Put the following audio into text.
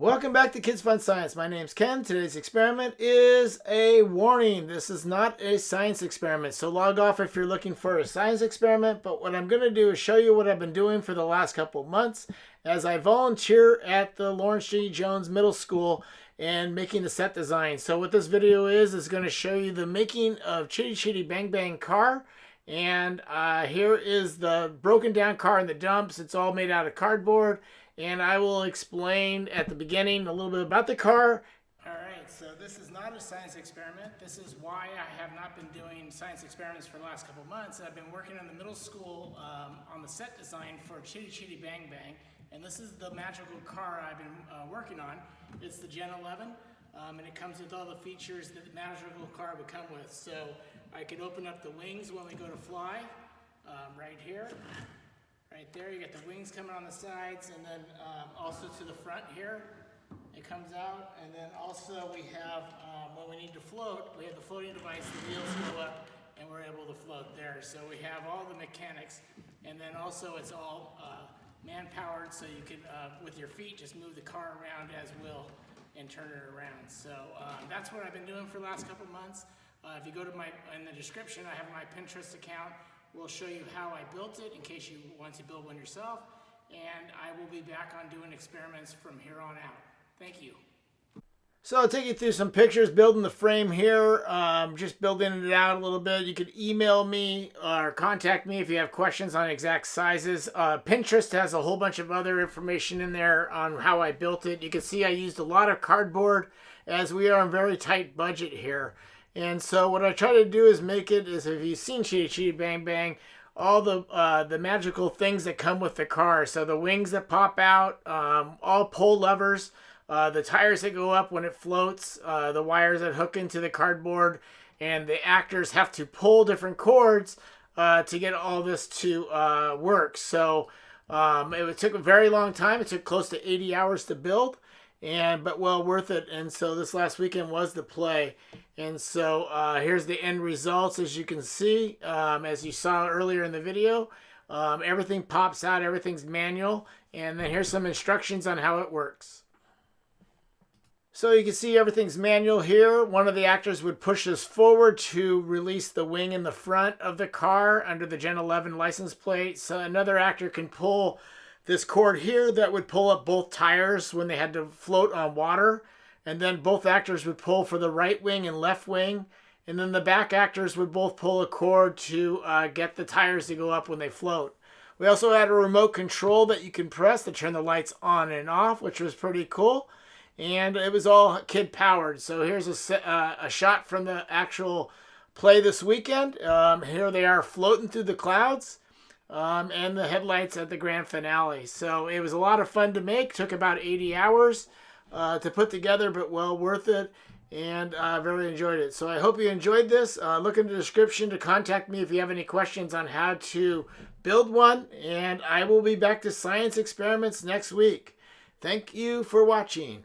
Welcome back to Kids Fun Science. My name's Ken. Today's experiment is a warning. This is not a science experiment, so log off if you're looking for a science experiment. But what I'm going to do is show you what I've been doing for the last couple months as I volunteer at the Lawrence G. Jones Middle School and making the set design. So what this video is, is going to show you the making of Chitty Chitty Bang Bang car. And uh, here is the broken down car in the dumps. It's all made out of cardboard and I will explain at the beginning a little bit about the car. All right, so this is not a science experiment. This is why I have not been doing science experiments for the last couple months. I've been working in the middle school um, on the set design for Chitty Chitty Bang Bang, and this is the magical car I've been uh, working on. It's the Gen 11, um, and it comes with all the features that the magical car would come with. So I can open up the wings when we go to fly, um, right here. Right there, you get the wings coming on the sides, and then um, also to the front here, it comes out. And then also we have, um, when we need to float, we have the floating device, the wheels go up, and we're able to float there. So we have all the mechanics, and then also it's all uh, man-powered, so you can, uh, with your feet, just move the car around as will and turn it around. So um, that's what I've been doing for the last couple months. Uh, if you go to my, in the description, I have my Pinterest account. We'll show you how I built it in case you want to build one yourself. And I will be back on doing experiments from here on out. Thank you. So I'll take you through some pictures, building the frame here, um, just building it out a little bit. You could email me or contact me if you have questions on exact sizes. Uh, Pinterest has a whole bunch of other information in there on how I built it. You can see I used a lot of cardboard as we are on very tight budget here. And so what I try to do is make it is if you've seen Chitty Chitty Bang Bang, all the uh, the magical things that come with the car. So the wings that pop out, um, all pull levers, uh, the tires that go up when it floats, uh, the wires that hook into the cardboard, and the actors have to pull different cords uh, to get all this to uh, work. So um, it took a very long time. It took close to 80 hours to build and but well worth it. And so this last weekend was the play. And so uh, here's the end results, as you can see, um, as you saw earlier in the video. Um, everything pops out, everything's manual, and then here's some instructions on how it works. So you can see everything's manual here. One of the actors would push this forward to release the wing in the front of the car under the Gen 11 license plate. So another actor can pull this cord here that would pull up both tires when they had to float on water. And then both actors would pull for the right wing and left wing. And then the back actors would both pull a cord to uh, get the tires to go up when they float. We also had a remote control that you can press to turn the lights on and off, which was pretty cool. And it was all kid powered. So here's a, uh, a shot from the actual play this weekend. Um, here they are floating through the clouds um, and the headlights at the grand finale. So it was a lot of fun to make. Took about 80 hours uh, to put together, but well worth it. And I uh, really enjoyed it. So I hope you enjoyed this. Uh, look in the description to contact me if you have any questions on how to build one. And I will be back to science experiments next week. Thank you for watching.